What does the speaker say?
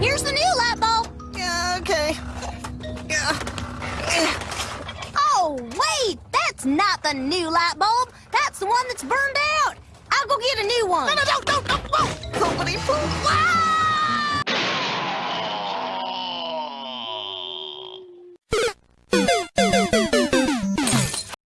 Here's the new light bulb. Yeah, okay. Yeah. Oh, wait! That's not the new light bulb. That's the one that's burned out. I'll go get a new one. No, no, no, no, no, no. Poopity poop. Wow.